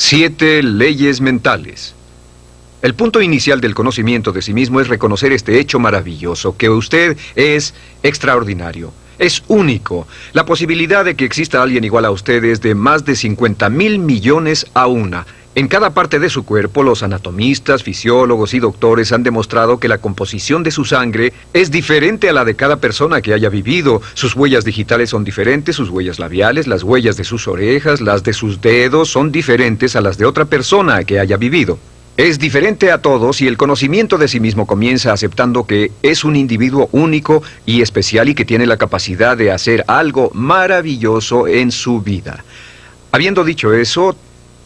Siete leyes mentales. El punto inicial del conocimiento de sí mismo es reconocer este hecho maravilloso, que usted es extraordinario, es único. La posibilidad de que exista alguien igual a usted es de más de 50 mil millones a una. En cada parte de su cuerpo, los anatomistas, fisiólogos y doctores han demostrado que la composición de su sangre es diferente a la de cada persona que haya vivido. Sus huellas digitales son diferentes, sus huellas labiales, las huellas de sus orejas, las de sus dedos son diferentes a las de otra persona que haya vivido. Es diferente a todos y el conocimiento de sí mismo comienza aceptando que es un individuo único y especial y que tiene la capacidad de hacer algo maravilloso en su vida. Habiendo dicho eso,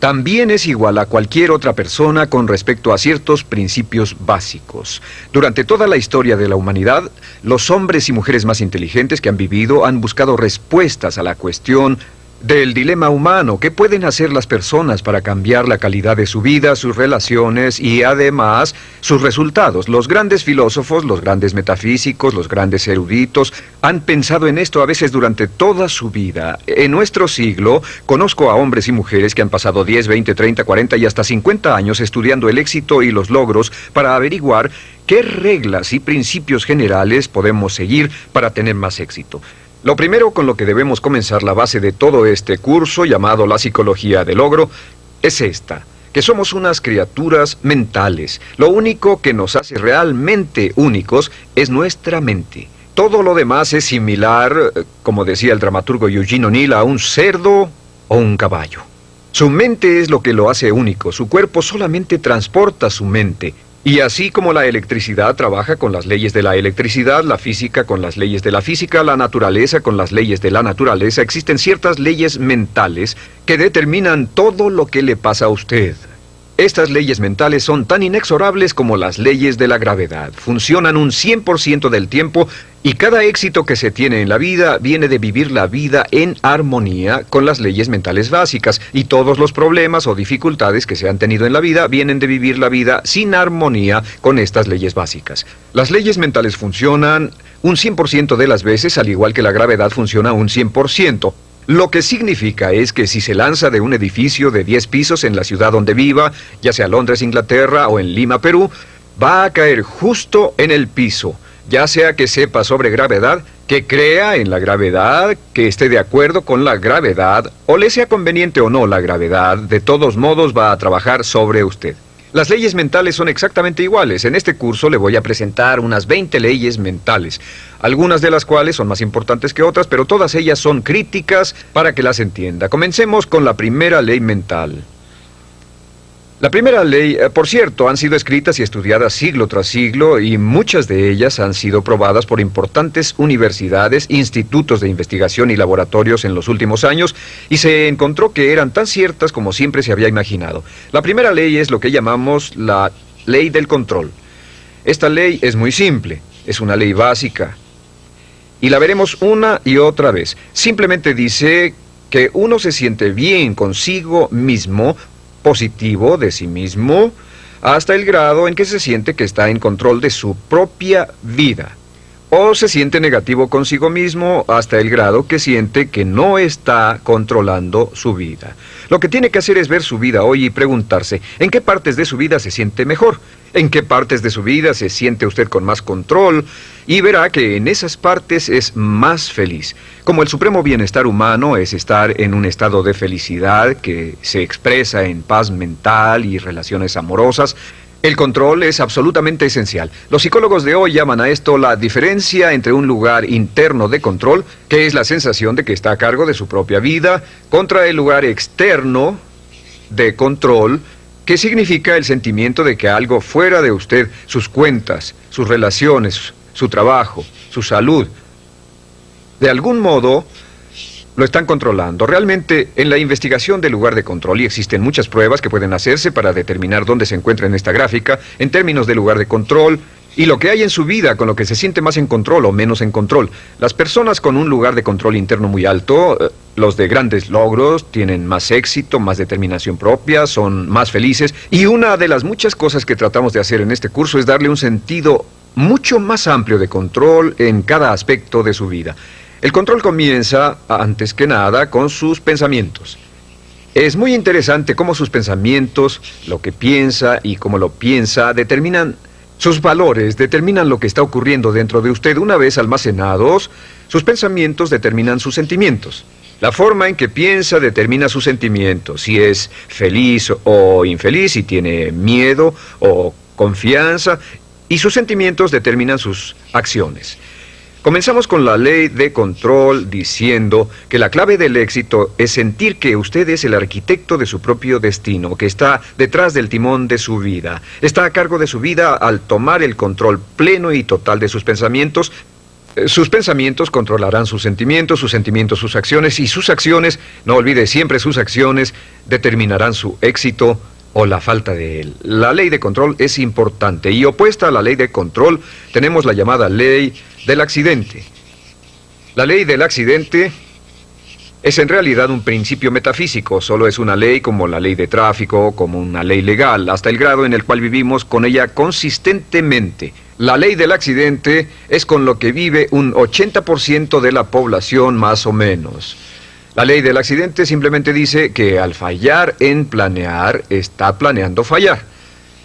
también es igual a cualquier otra persona con respecto a ciertos principios básicos. Durante toda la historia de la humanidad, los hombres y mujeres más inteligentes que han vivido han buscado respuestas a la cuestión del dilema humano. ¿Qué pueden hacer las personas para cambiar la calidad de su vida, sus relaciones y además sus resultados? Los grandes filósofos, los grandes metafísicos, los grandes eruditos han pensado en esto a veces durante toda su vida. En nuestro siglo conozco a hombres y mujeres que han pasado 10, 20, 30, 40 y hasta 50 años estudiando el éxito y los logros para averiguar qué reglas y principios generales podemos seguir para tener más éxito. Lo primero con lo que debemos comenzar la base de todo este curso llamado la psicología del logro es esta, que somos unas criaturas mentales. Lo único que nos hace realmente únicos es nuestra mente. Todo lo demás es similar, como decía el dramaturgo Eugene O'Neill, a un cerdo o un caballo. Su mente es lo que lo hace único, su cuerpo solamente transporta su mente, y así como la electricidad trabaja con las leyes de la electricidad, la física con las leyes de la física, la naturaleza con las leyes de la naturaleza, existen ciertas leyes mentales que determinan todo lo que le pasa a usted. Estas leyes mentales son tan inexorables como las leyes de la gravedad. Funcionan un 100% del tiempo y cada éxito que se tiene en la vida viene de vivir la vida en armonía con las leyes mentales básicas. Y todos los problemas o dificultades que se han tenido en la vida vienen de vivir la vida sin armonía con estas leyes básicas. Las leyes mentales funcionan un 100% de las veces, al igual que la gravedad funciona un 100%. Lo que significa es que si se lanza de un edificio de 10 pisos en la ciudad donde viva, ya sea Londres, Inglaterra o en Lima, Perú, va a caer justo en el piso, ya sea que sepa sobre gravedad, que crea en la gravedad, que esté de acuerdo con la gravedad, o le sea conveniente o no la gravedad, de todos modos va a trabajar sobre usted. Las leyes mentales son exactamente iguales. En este curso le voy a presentar unas 20 leyes mentales, algunas de las cuales son más importantes que otras, pero todas ellas son críticas para que las entienda. Comencemos con la primera ley mental. La primera ley, eh, por cierto, han sido escritas y estudiadas siglo tras siglo y muchas de ellas han sido probadas por importantes universidades, institutos de investigación y laboratorios en los últimos años y se encontró que eran tan ciertas como siempre se había imaginado. La primera ley es lo que llamamos la ley del control. Esta ley es muy simple, es una ley básica y la veremos una y otra vez. Simplemente dice que uno se siente bien consigo mismo positivo de sí mismo hasta el grado en que se siente que está en control de su propia vida. O se siente negativo consigo mismo hasta el grado que siente que no está controlando su vida. Lo que tiene que hacer es ver su vida hoy y preguntarse en qué partes de su vida se siente mejor, en qué partes de su vida se siente usted con más control y verá que en esas partes es más feliz. Como el supremo bienestar humano es estar en un estado de felicidad que se expresa en paz mental y relaciones amorosas, el control es absolutamente esencial. Los psicólogos de hoy llaman a esto la diferencia entre un lugar interno de control, que es la sensación de que está a cargo de su propia vida, contra el lugar externo de control, que significa el sentimiento de que algo fuera de usted, sus cuentas, sus relaciones, su trabajo, su salud, de algún modo lo están controlando. Realmente, en la investigación del lugar de control, y existen muchas pruebas que pueden hacerse para determinar dónde se encuentra en esta gráfica, en términos de lugar de control, y lo que hay en su vida con lo que se siente más en control o menos en control. Las personas con un lugar de control interno muy alto, eh, los de grandes logros, tienen más éxito, más determinación propia, son más felices, y una de las muchas cosas que tratamos de hacer en este curso es darle un sentido mucho más amplio de control en cada aspecto de su vida. El control comienza, antes que nada, con sus pensamientos. Es muy interesante cómo sus pensamientos, lo que piensa y cómo lo piensa, determinan sus valores, determinan lo que está ocurriendo dentro de usted. Una vez almacenados, sus pensamientos determinan sus sentimientos. La forma en que piensa determina sus sentimientos, si es feliz o infeliz, si tiene miedo o confianza, y sus sentimientos determinan sus acciones. Comenzamos con la ley de control diciendo que la clave del éxito es sentir que usted es el arquitecto de su propio destino, que está detrás del timón de su vida, está a cargo de su vida al tomar el control pleno y total de sus pensamientos. Eh, sus pensamientos controlarán sus sentimientos, sus sentimientos sus acciones y sus acciones, no olvide siempre sus acciones, determinarán su éxito o la falta de él. La ley de control es importante y opuesta a la ley de control tenemos la llamada ley del accidente. La ley del accidente es en realidad un principio metafísico, solo es una ley como la ley de tráfico, como una ley legal, hasta el grado en el cual vivimos con ella consistentemente. La ley del accidente es con lo que vive un 80% de la población más o menos. La ley del accidente simplemente dice que al fallar en planear, está planeando fallar.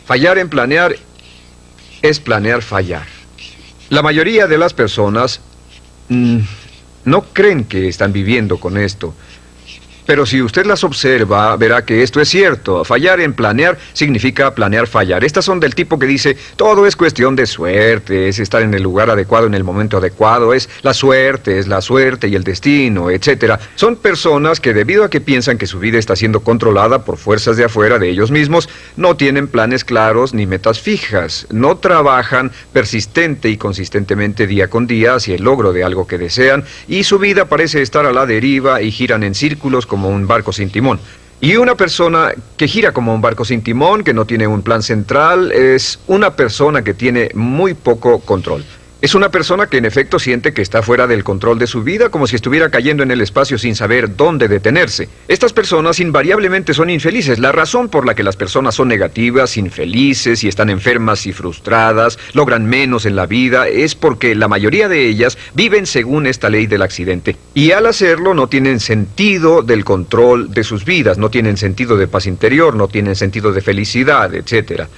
Fallar en planear es planear fallar. La mayoría de las personas mm, no creen que están viviendo con esto. Pero si usted las observa, verá que esto es cierto. Fallar en planear significa planear fallar. Estas son del tipo que dice, todo es cuestión de suerte, es estar en el lugar adecuado en el momento adecuado, es la suerte, es la suerte y el destino, etc. Son personas que debido a que piensan que su vida está siendo controlada por fuerzas de afuera de ellos mismos, no tienen planes claros ni metas fijas, no trabajan persistente y consistentemente día con día hacia el logro de algo que desean y su vida parece estar a la deriva y giran en círculos un barco sin timón. Y una persona que gira como un barco sin timón, que no tiene un plan central, es una persona que tiene muy poco control. Es una persona que en efecto siente que está fuera del control de su vida, como si estuviera cayendo en el espacio sin saber dónde detenerse. Estas personas invariablemente son infelices. La razón por la que las personas son negativas, infelices y están enfermas y frustradas, logran menos en la vida, es porque la mayoría de ellas viven según esta ley del accidente. Y al hacerlo no tienen sentido del control de sus vidas, no tienen sentido de paz interior, no tienen sentido de felicidad, etcétera.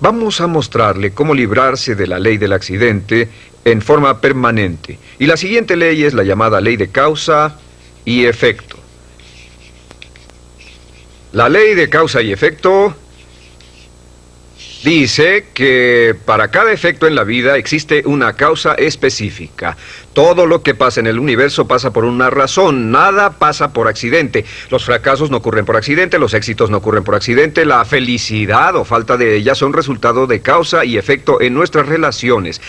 Vamos a mostrarle cómo librarse de la ley del accidente en forma permanente. Y la siguiente ley es la llamada ley de causa y efecto. La ley de causa y efecto dice que para cada efecto en la vida existe una causa específica. Todo lo que pasa en el universo pasa por una razón, nada pasa por accidente. Los fracasos no ocurren por accidente, los éxitos no ocurren por accidente, la felicidad o falta de ella son resultado de causa y efecto en nuestras relaciones.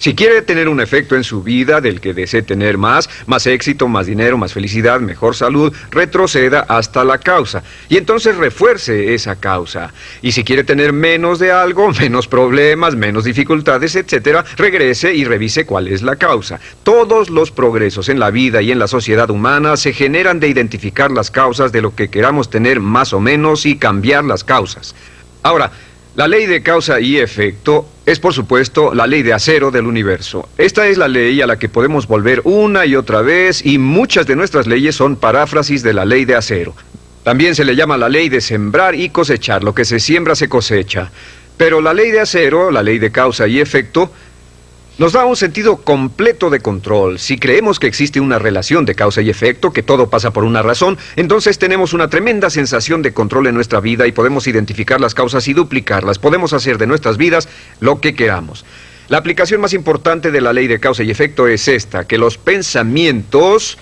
Si quiere tener un efecto en su vida del que desee tener más, más éxito, más dinero, más felicidad, mejor salud, retroceda hasta la causa. Y entonces refuerce esa causa. Y si quiere tener menos de algo, menos problemas, menos dificultades, etc., regrese y revise cuál es la causa. Todos los progresos en la vida y en la sociedad humana se generan de identificar las causas de lo que queramos tener más o menos y cambiar las causas. Ahora, la ley de causa y efecto es, por supuesto, la ley de acero del universo. Esta es la ley a la que podemos volver una y otra vez y muchas de nuestras leyes son paráfrasis de la ley de acero. También se le llama la ley de sembrar y cosechar. Lo que se siembra se cosecha. Pero la ley de acero, la ley de causa y efecto, nos da un sentido completo de control. Si creemos que existe una relación de causa y efecto, que todo pasa por una razón, entonces tenemos una tremenda sensación de control en nuestra vida y podemos identificar las causas y duplicarlas. Podemos hacer de nuestras vidas lo que queramos. La aplicación más importante de la ley de causa y efecto es esta, que los pensamientos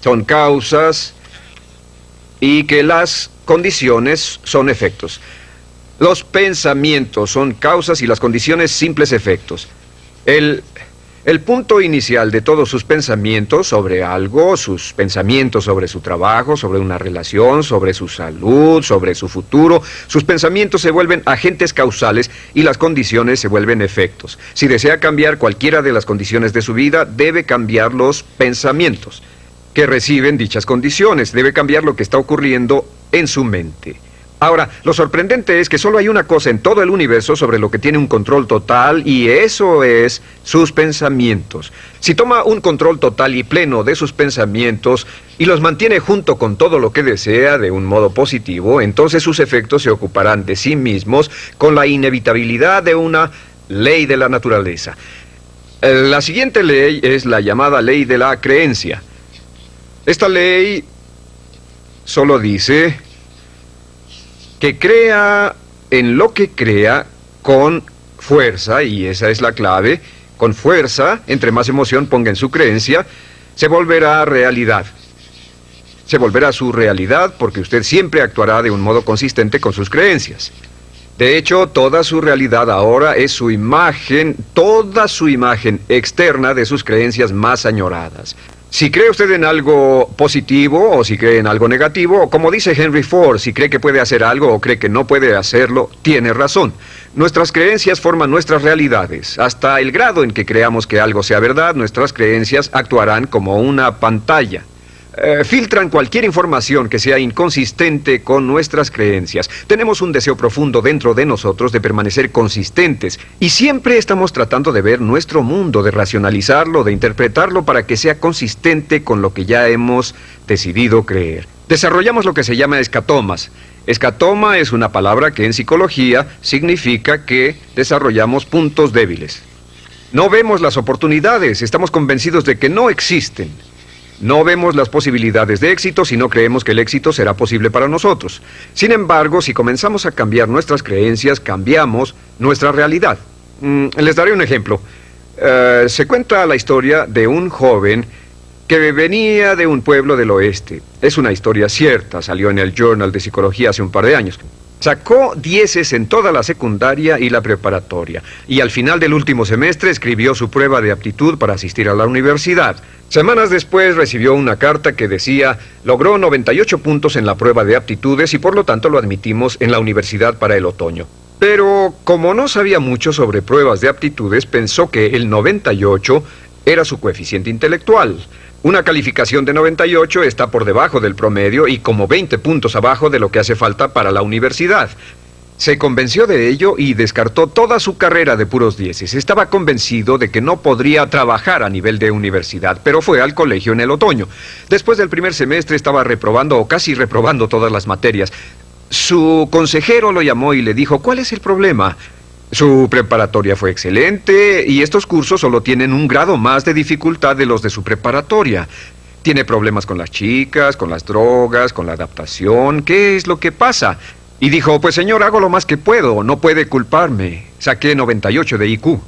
son causas y que las condiciones son efectos. Los pensamientos son causas y las condiciones simples efectos. El, punto inicial de todos sus pensamientos sobre algo, sus pensamientos sobre su trabajo, sobre una relación, sobre su salud, sobre su futuro, sus pensamientos se vuelven agentes causales y las condiciones se vuelven efectos. Si desea cambiar cualquiera de las condiciones de su vida, debe cambiar los pensamientos que reciben dichas condiciones, debe cambiar lo que está ocurriendo en su mente. Ahora, lo sorprendente es que solo hay una cosa en todo el universo sobre lo que tiene un control total y eso es sus pensamientos. Si toma un control total y pleno de sus pensamientos y los mantiene junto con todo lo que desea de un modo positivo, entonces sus efectos se ocuparán de sí mismos con la inevitabilidad de una ley de la naturaleza. La siguiente ley es la llamada ley de la creencia. Esta ley solo dice que crea en lo que crea con fuerza, y esa es la clave, con fuerza, entre más emoción ponga en su creencia, se volverá realidad. Se volverá su realidad porque usted siempre actuará de un modo consistente con sus creencias. De hecho, toda su realidad ahora es su imagen, toda su imagen externa de sus creencias más añoradas. Si cree usted en algo positivo o si cree en algo negativo, como dice Henry Ford, si cree que puede hacer algo o cree que no puede hacerlo, tiene razón. Nuestras creencias forman nuestras realidades. Hasta el grado en que creamos que algo sea verdad, nuestras creencias actuarán como una pantalla. Eh, filtran cualquier información que sea inconsistente con nuestras creencias. Tenemos un deseo profundo dentro de nosotros de permanecer consistentes y siempre estamos tratando de ver nuestro mundo, de racionalizarlo, de interpretarlo para que sea consistente con lo que ya hemos decidido creer. Desarrollamos lo que se llama escatomas. Escatoma es una palabra que en psicología significa que desarrollamos puntos débiles. No vemos las oportunidades, estamos convencidos de que no existen. No vemos las posibilidades de éxito si no creemos que el éxito será posible para nosotros. Sin embargo, si comenzamos a cambiar nuestras creencias, cambiamos nuestra realidad. Mm, les daré un ejemplo. Eh, se cuenta la historia de un joven que venía de un pueblo del oeste. Es una historia cierta, salió en el Journal de Psicología hace un par de años. Sacó dieces en toda la secundaria y la preparatoria, y al final del último semestre escribió su prueba de aptitud para asistir a la universidad. Semanas después recibió una carta que decía, logró 98 puntos en la prueba de aptitudes y por lo tanto lo admitimos en la universidad para el otoño. Pero como no sabía mucho sobre pruebas de aptitudes, pensó que el 98 era su coeficiente intelectual. Una calificación de 98 está por debajo del promedio y como 20 puntos abajo de lo que hace falta para la universidad. Se convenció de ello y descartó toda su carrera de puros dieces. Estaba convencido de que no podría trabajar a nivel de universidad, pero fue al colegio en el otoño. Después del primer semestre estaba reprobando o casi reprobando todas las materias. Su consejero lo llamó y le dijo, ¿cuál es el problema? Su preparatoria fue excelente y estos cursos solo tienen un grado más de dificultad de los de su preparatoria. Tiene problemas con las chicas, con las drogas, con la adaptación. ¿Qué es lo que pasa? Y dijo, pues señor, hago lo más que puedo, no puede culparme. Saqué 98 de IQ.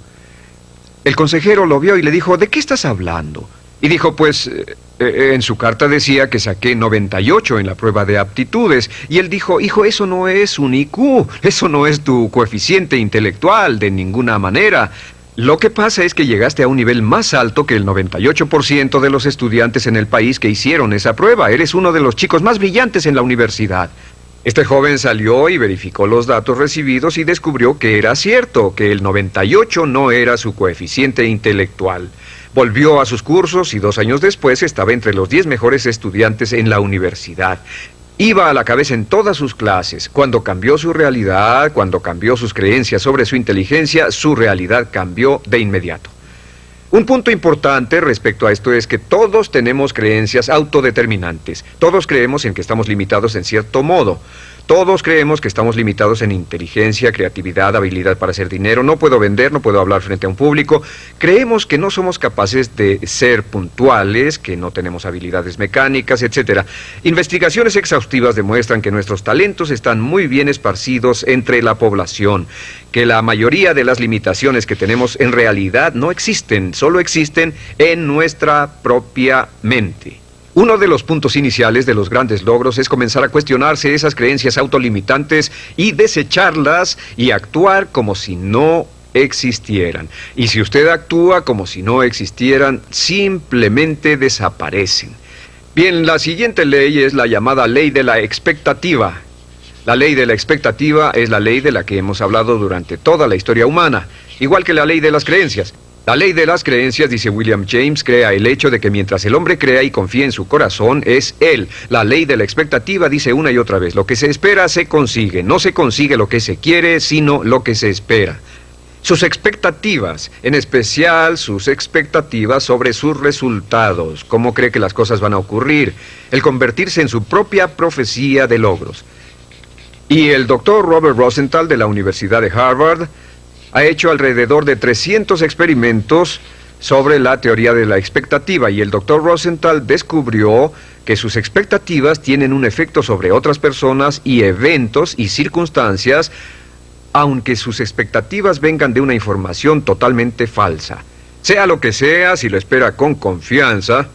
El consejero lo vio y le dijo, ¿de qué estás hablando? Y dijo, pues, eh, eh, en su carta decía que saqué 98 en la prueba de aptitudes. Y él dijo, hijo, eso no es un IQ, eso no es tu coeficiente intelectual de ninguna manera. Lo que pasa es que llegaste a un nivel más alto que el 98% de los estudiantes en el país que hicieron esa prueba. Eres uno de los chicos más brillantes en la universidad. Este joven salió y verificó los datos recibidos y descubrió que era cierto, que el 98 no era su coeficiente intelectual. Volvió a sus cursos y dos años después estaba entre los diez mejores estudiantes en la universidad. Iba a la cabeza en todas sus clases. Cuando cambió su realidad, cuando cambió sus creencias sobre su inteligencia, su realidad cambió de inmediato. Un punto importante respecto a esto es que todos tenemos creencias autodeterminantes. Todos creemos en que estamos limitados en cierto modo. Todos creemos que estamos limitados en inteligencia, creatividad, habilidad para hacer dinero. No puedo vender, no puedo hablar frente a un público. Creemos que no somos capaces de ser puntuales, que no tenemos habilidades mecánicas, etc. Investigaciones exhaustivas demuestran que nuestros talentos están muy bien esparcidos entre la población, que la mayoría de las limitaciones que tenemos en realidad no existen, solo existen en nuestra propia mente. Uno de los puntos iniciales de los grandes logros es comenzar a cuestionarse esas creencias autolimitantes y desecharlas y actuar como si no existieran. Y si usted actúa como si no existieran, simplemente desaparecen. Bien, la siguiente ley es la llamada ley de la expectativa. La ley de la expectativa es la ley de la que hemos hablado durante toda la historia humana, igual que la ley de las creencias. La ley de las creencias, dice William James, crea el hecho de que mientras el hombre crea y confía en su corazón, es él. La ley de la expectativa dice una y otra vez, lo que se espera se consigue. No se consigue lo que se quiere, sino lo que se espera. Sus expectativas, en especial sus expectativas sobre sus resultados, cómo cree que las cosas van a ocurrir, el convertirse en su propia profecía de logros. Y el doctor Robert Rosenthal de la Universidad de Harvard ha hecho alrededor de 300 experimentos sobre la teoría de la expectativa y el doctor Rosenthal descubrió que sus expectativas tienen un efecto sobre otras personas y eventos y circunstancias, aunque sus expectativas vengan de una información totalmente falsa. Sea lo que sea, si lo espera con confianza,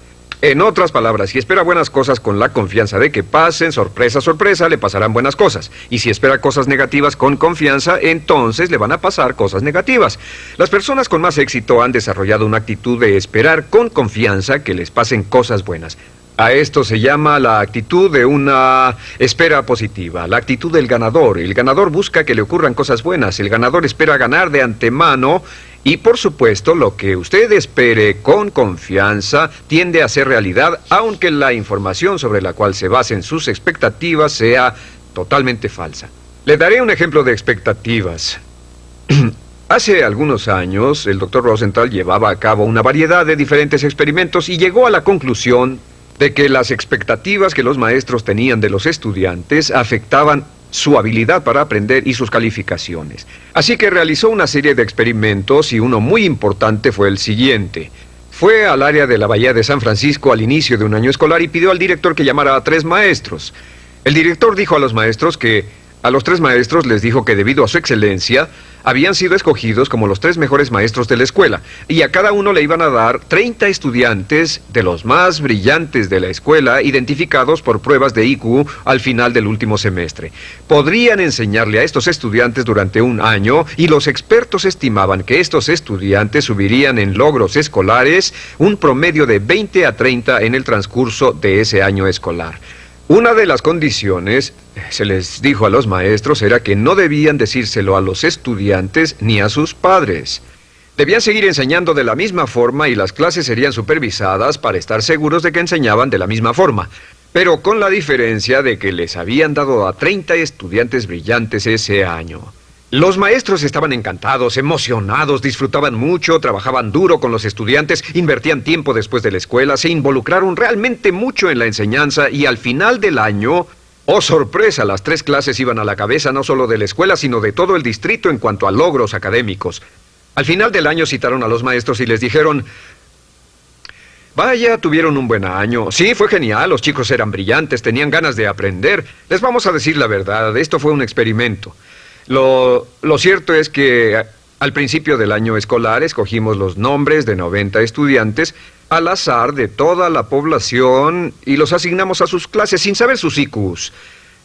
en otras palabras, si espera buenas cosas con la confianza de que pasen, sorpresa, sorpresa, le pasarán buenas cosas. Y si espera cosas negativas con confianza, entonces le van a pasar cosas negativas. Las personas con más éxito han desarrollado una actitud de esperar con confianza que les pasen cosas buenas. A esto se llama la actitud de una espera positiva, la actitud del ganador. El ganador busca que le ocurran cosas buenas, el ganador espera ganar de antemano y por supuesto, lo que usted espere con confianza tiende a ser realidad, aunque la información sobre la cual se basen sus expectativas sea totalmente falsa. Le daré un ejemplo de expectativas. Hace algunos años, el doctor Rosenthal llevaba a cabo una variedad de diferentes experimentos y llegó a la conclusión de que las expectativas que los maestros tenían de los estudiantes afectaban su habilidad para aprender y sus calificaciones. Así que realizó una serie de experimentos y uno muy importante fue el siguiente. Fue al área de la Bahía de San Francisco al inicio de un año escolar y pidió al director que llamara a tres maestros. El director dijo a los maestros que a los tres maestros les dijo que debido a su excelencia, habían sido escogidos como los tres mejores maestros de la escuela, y a cada uno le iban a dar 30 estudiantes de los más brillantes de la escuela, identificados por pruebas de IQ al final del último semestre. Podrían enseñarle a estos estudiantes durante un año, y los expertos estimaban que estos estudiantes subirían en logros escolares un promedio de 20 a 30 en el transcurso de ese año escolar. Una de las condiciones, se les dijo a los maestros, era que no debían decírselo a los estudiantes ni a sus padres. Debían seguir enseñando de la misma forma y las clases serían supervisadas para estar seguros de que enseñaban de la misma forma, pero con la diferencia de que les habían dado a 30 estudiantes brillantes ese año. Los maestros estaban encantados, emocionados, disfrutaban mucho, trabajaban duro con los estudiantes, invertían tiempo después de la escuela, se involucraron realmente mucho en la enseñanza y al final del año, oh sorpresa, las tres clases iban a la cabeza no solo de la escuela, sino de todo el distrito en cuanto a logros académicos. Al final del año citaron a los maestros y les dijeron, Vaya, tuvieron un buen año. Sí, fue genial, los chicos eran brillantes, tenían ganas de aprender. Les vamos a decir la verdad, esto fue un experimento. Lo, cierto es que al principio del año escolar escogimos los nombres de 90 estudiantes al azar de toda la población y los asignamos a sus clases sin saber sus IQs.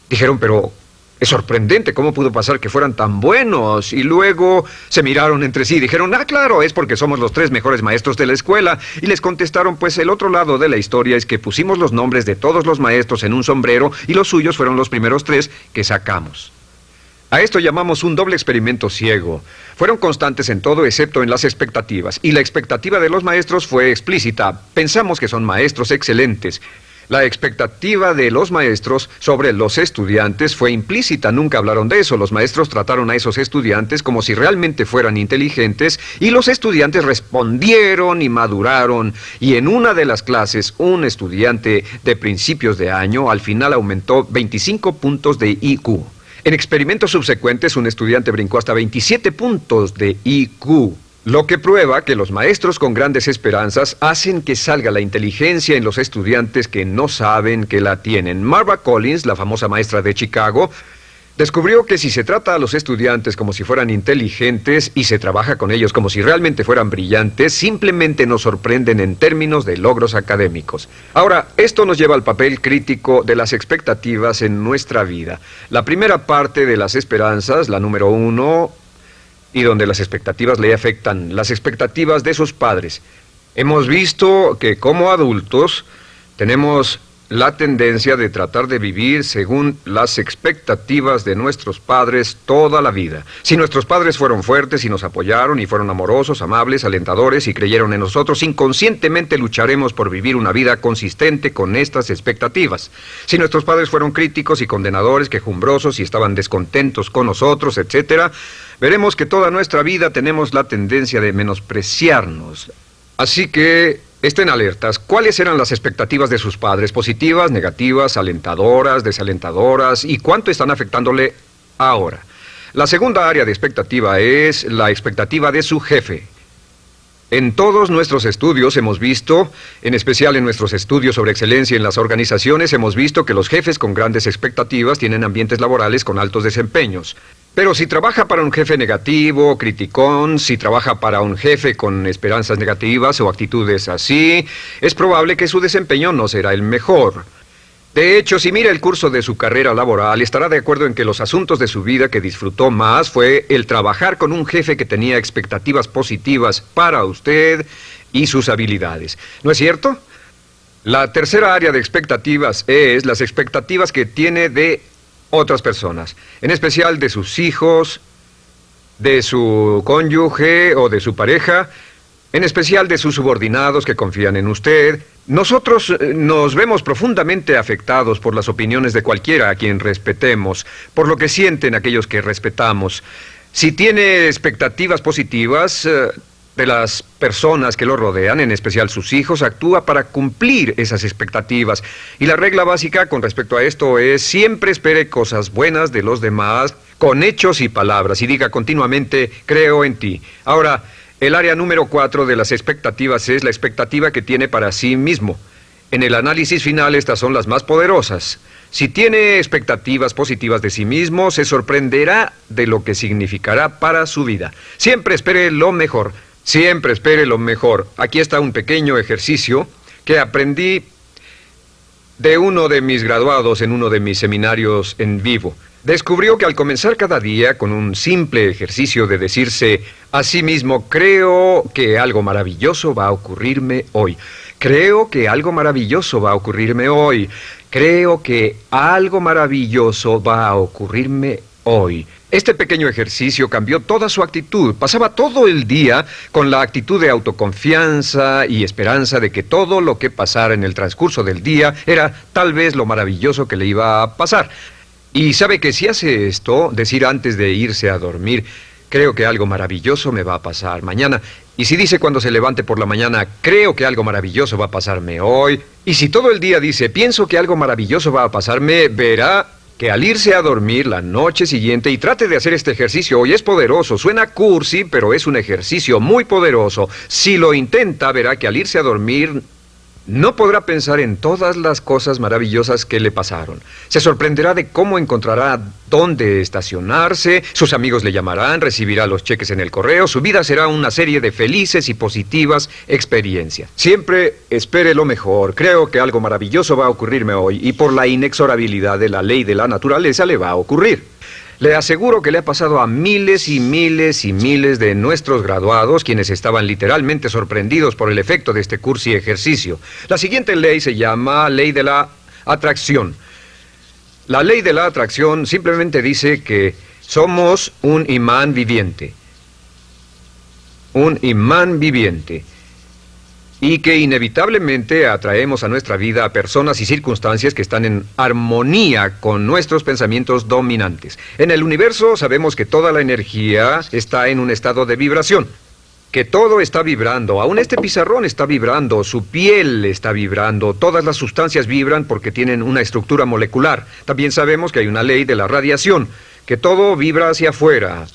Dijeron, pero es sorprendente cómo pudo pasar que fueran tan buenos. Y luego se miraron entre sí y dijeron, ah, claro, es porque somos los tres mejores maestros de la escuela. Y les contestaron, pues el otro lado de la historia es que pusimos los nombres de todos los maestros en un sombrero y los suyos fueron los primeros tres que sacamos. A esto llamamos un doble experimento ciego. Fueron constantes en todo excepto en las expectativas, y la expectativa de los maestros fue explícita. Pensamos que son maestros excelentes. La expectativa de los maestros sobre los estudiantes fue implícita, nunca hablaron de eso. Los maestros trataron a esos estudiantes como si realmente fueran inteligentes y los estudiantes respondieron y maduraron. Y en una de las clases, un estudiante de principios de año al final aumentó 25 puntos de IQ. En experimentos subsecuentes, un estudiante brincó hasta 27 puntos de IQ, lo que prueba que los maestros con grandes esperanzas hacen que salga la inteligencia en los estudiantes que no saben que la tienen. Marva Collins, la famosa maestra de Chicago, Descubrió que si se trata a los estudiantes como si fueran inteligentes y se trabaja con ellos como si realmente fueran brillantes, simplemente nos sorprenden en términos de logros académicos. Ahora, esto nos lleva al papel crítico de las expectativas en nuestra vida. La primera parte de las esperanzas, la número uno, y donde las expectativas le afectan, las expectativas de sus padres. Hemos visto que como adultos tenemos la tendencia de tratar de vivir según las expectativas de nuestros padres toda la vida. Si nuestros padres fueron fuertes y nos apoyaron y fueron amorosos, amables, alentadores y creyeron en nosotros, inconscientemente lucharemos por vivir una vida consistente con estas expectativas. Si nuestros padres fueron críticos y condenadores, quejumbrosos y estaban descontentos con nosotros, etc., veremos que toda nuestra vida tenemos la tendencia de menospreciarnos. Así que Estén alertas. ¿Cuáles eran las expectativas de sus padres? ¿Positivas, negativas, alentadoras, desalentadoras? ¿Y cuánto están afectándole ahora? La segunda área de expectativa es la expectativa de su jefe. En todos nuestros estudios hemos visto, en especial en nuestros estudios sobre excelencia en las organizaciones, hemos visto que los jefes con grandes expectativas tienen ambientes laborales con altos desempeños. Pero si trabaja para un jefe negativo, criticón, si trabaja para un jefe con esperanzas negativas o actitudes así, es probable que su desempeño no será el mejor. De hecho, si mira el curso de su carrera laboral, estará de acuerdo en que los asuntos de su vida que disfrutó más fue el trabajar con un jefe que tenía expectativas positivas para usted y sus habilidades. ¿No es cierto? La tercera área de expectativas es las expectativas que tiene de otras personas, en especial de sus hijos, de su cónyuge o de su pareja, en especial de sus subordinados que confían en usted. Nosotros eh, nos vemos profundamente afectados por las opiniones de cualquiera a quien respetemos, por lo que sienten aquellos que respetamos. Si tiene expectativas positivas, eh, de las personas que lo rodean, en especial sus hijos, actúa para cumplir esas expectativas. Y la regla básica con respecto a esto es siempre espere cosas buenas de los demás con hechos y palabras y diga continuamente creo en ti. Ahora, el área número cuatro de las expectativas es la expectativa que tiene para sí mismo. En el análisis final estas son las más poderosas. Si tiene expectativas positivas de sí mismo, se sorprenderá de lo que significará para su vida. Siempre espere lo mejor. Siempre espere lo mejor. Aquí está un pequeño ejercicio que aprendí de uno de mis graduados en uno de mis seminarios en vivo. Descubrió que al comenzar cada día con un simple ejercicio de decirse a sí mismo, creo que algo maravilloso va a ocurrirme hoy. Creo que algo maravilloso va a ocurrirme hoy. Creo que algo maravilloso va a ocurrirme hoy. Este pequeño ejercicio cambió toda su actitud. Pasaba todo el día con la actitud de autoconfianza y esperanza de que todo lo que pasara en el transcurso del día era tal vez lo maravilloso que le iba a pasar. Y sabe que si hace esto, decir antes de irse a dormir, creo que algo maravilloso me va a pasar mañana. Y si dice cuando se levante por la mañana, creo que algo maravilloso va a pasarme hoy. Y si todo el día dice, pienso que algo maravilloso va a pasarme, verá que al irse a dormir la noche siguiente y trate de hacer este ejercicio hoy es poderoso, suena cursi, pero es un ejercicio muy poderoso. Si lo intenta, verá que al irse a dormir no podrá pensar en todas las cosas maravillosas que le pasaron. Se sorprenderá de cómo encontrará dónde estacionarse, sus amigos le llamarán, recibirá los cheques en el correo, su vida será una serie de felices y positivas experiencias. Siempre espere lo mejor, creo que algo maravilloso va a ocurrirme hoy y por la inexorabilidad de la ley de la naturaleza le va a ocurrir. Le aseguro que le ha pasado a miles y miles y miles de nuestros graduados, quienes estaban literalmente sorprendidos por el efecto de este curso y ejercicio. La siguiente ley se llama ley de la atracción. La ley de la atracción simplemente dice que somos un imán viviente. Un imán viviente y que inevitablemente atraemos a nuestra vida a personas y circunstancias que están en armonía con nuestros pensamientos dominantes. En el universo sabemos que toda la energía está en un estado de vibración, que todo está vibrando, aún este pizarrón está vibrando, su piel está vibrando, todas las sustancias vibran porque tienen una estructura molecular. También sabemos que hay una ley de la radiación, que todo vibra hacia afuera.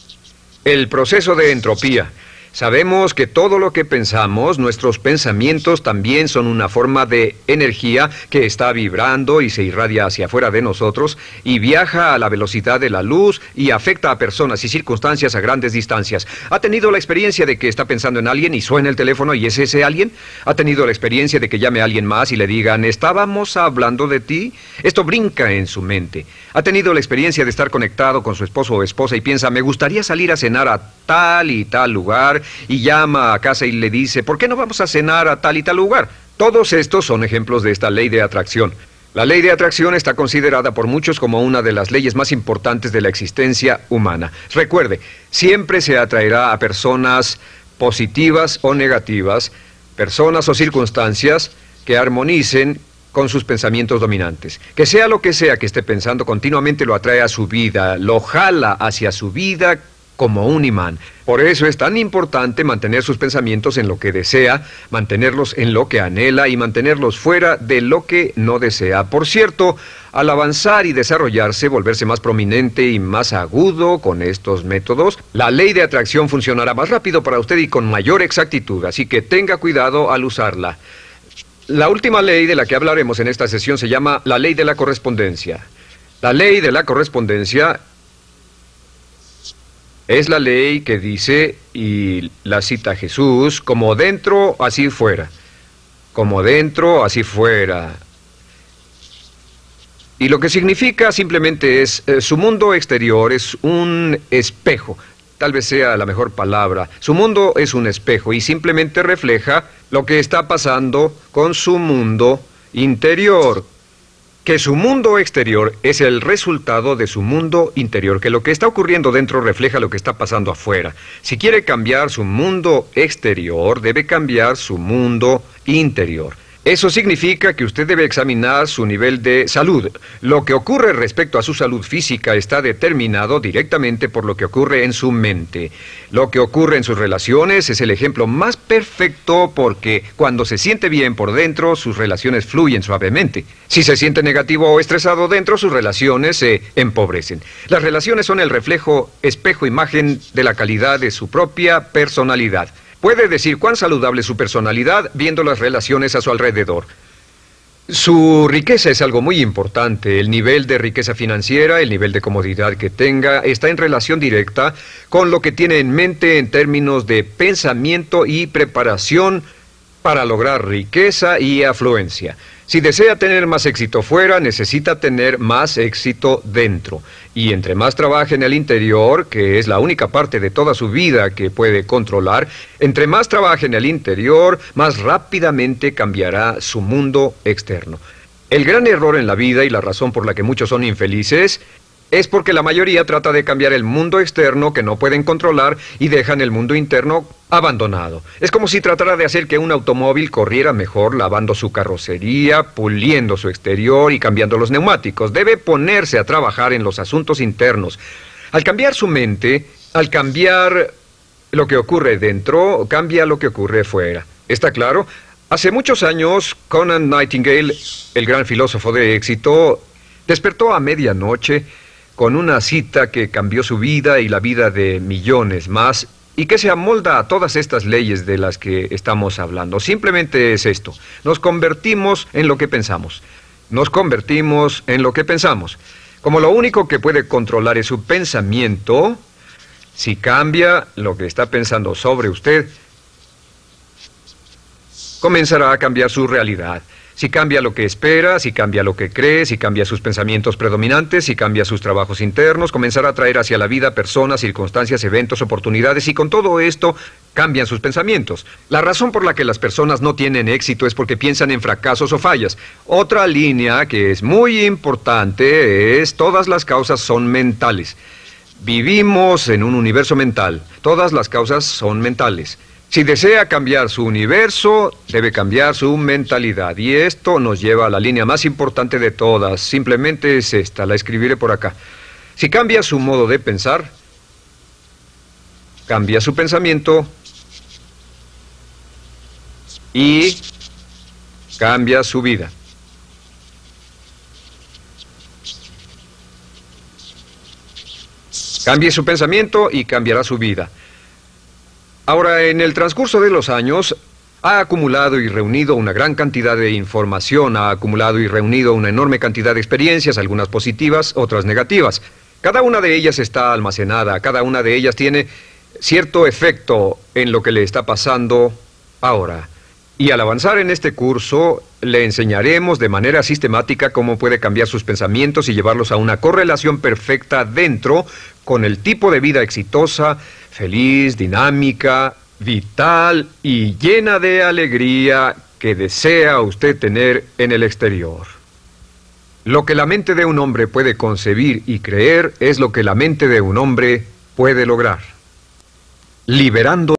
El proceso de entropía. Sabemos que todo lo que pensamos, nuestros pensamientos también son una forma de energía que está vibrando y se irradia hacia afuera de nosotros y viaja a la velocidad de la luz y afecta a personas y circunstancias a grandes distancias. ¿Ha tenido la experiencia de que está pensando en alguien y suena el teléfono y es ese alguien? ¿Ha tenido la experiencia de que llame a alguien más y le digan, estábamos hablando de ti? Esto brinca en su mente. ¿Ha tenido la experiencia de estar conectado con su esposo o esposa y piensa, me gustaría salir a cenar a tal y tal lugar y llama a casa y le dice, ¿por qué no vamos a cenar a tal y tal lugar? Todos estos son ejemplos de esta ley de atracción. La ley de atracción está considerada por muchos como una de las leyes más importantes de la existencia humana. Recuerde, siempre se atraerá a personas positivas o negativas, personas o circunstancias que armonicen con sus pensamientos dominantes. Que sea lo que sea que esté pensando, continuamente lo atrae a su vida, lo jala hacia su vida como un imán. Por eso es tan importante mantener sus pensamientos en lo que desea, mantenerlos en lo que anhela y mantenerlos fuera de lo que no desea. Por cierto, al avanzar y desarrollarse, volverse más prominente y más agudo con estos métodos, la ley de atracción funcionará más rápido para usted y con mayor exactitud, así que tenga cuidado al usarla. La última ley de la que hablaremos en esta sesión se llama la ley de la correspondencia. La ley de la correspondencia es la ley que dice, y la cita Jesús, como dentro, así fuera. Como dentro, así fuera. Y lo que significa simplemente es, eh, su mundo exterior es un espejo, tal vez sea la mejor palabra. Su mundo es un espejo y simplemente refleja lo que está pasando con su mundo interior, que su mundo exterior es el resultado de su mundo interior, que lo que está ocurriendo dentro refleja lo que está pasando afuera. Si quiere cambiar su mundo exterior, debe cambiar su mundo interior. Eso significa que usted debe examinar su nivel de salud. Lo que ocurre respecto a su salud física está determinado directamente por lo que ocurre en su mente. Lo que ocurre en sus relaciones es el ejemplo más perfecto porque cuando se siente bien por dentro, sus relaciones fluyen suavemente. Si se siente negativo o estresado dentro, sus relaciones se empobrecen. Las relaciones son el reflejo, espejo, imagen de la calidad de su propia personalidad. Puede decir cuán saludable es su personalidad viendo las relaciones a su alrededor. Su riqueza es algo muy importante. El nivel de riqueza financiera, el nivel de comodidad que tenga, está en relación directa con lo que tiene en mente en términos de pensamiento y preparación para lograr riqueza y afluencia. Si desea tener más éxito fuera, necesita tener más éxito dentro. Y entre más trabaje en el interior, que es la única parte de toda su vida que puede controlar, entre más trabaje en el interior, más rápidamente cambiará su mundo externo. El gran error en la vida y la razón por la que muchos son infelices es porque la mayoría trata de cambiar el mundo externo que no pueden controlar y dejan el mundo interno abandonado. Es como si tratara de hacer que un automóvil corriera mejor lavando su carrocería, puliendo su exterior y cambiando los neumáticos. Debe ponerse a trabajar en los asuntos internos. Al cambiar su mente, al cambiar lo que ocurre dentro, cambia lo que ocurre fuera. ¿Está claro? Hace muchos años, Conan Nightingale, el gran filósofo de éxito, despertó a medianoche con una cita que cambió su vida y la vida de millones más y que se amolda a todas estas leyes de las que estamos hablando. Simplemente es esto, nos convertimos en lo que pensamos, nos convertimos en lo que pensamos. Como lo único que puede controlar es su pensamiento, si cambia lo que está pensando sobre usted, comenzará a cambiar su realidad. Si cambia lo que espera, si cambia lo que cree, si cambia sus pensamientos predominantes, si cambia sus trabajos internos, comenzará a traer hacia la vida personas, circunstancias, eventos, oportunidades y con todo esto cambian sus pensamientos. La razón por la que las personas no tienen éxito es porque piensan en fracasos o fallas. Otra línea que es muy importante es todas las causas son mentales. Vivimos en un universo mental. Todas las causas son mentales. Si desea cambiar su universo, debe cambiar su mentalidad. Y esto nos lleva a la línea más importante de todas. Simplemente es esta, la escribiré por acá. Si cambia su modo de pensar, cambia su pensamiento y cambia su vida. Cambie su pensamiento y cambiará su vida. Ahora, en el transcurso de los años, ha acumulado y reunido una gran cantidad de información, ha acumulado y reunido una enorme cantidad de experiencias, algunas positivas, otras negativas. Cada una de ellas está almacenada, cada una de ellas tiene cierto efecto en lo que le está pasando ahora. Y al avanzar en este curso, le enseñaremos de manera sistemática cómo puede cambiar sus pensamientos y llevarlos a una correlación perfecta dentro con el tipo de vida exitosa, feliz, dinámica, vital y llena de alegría que desea usted tener en el exterior. Lo que la mente de un hombre puede concebir y creer es lo que la mente de un hombre puede lograr. Liberando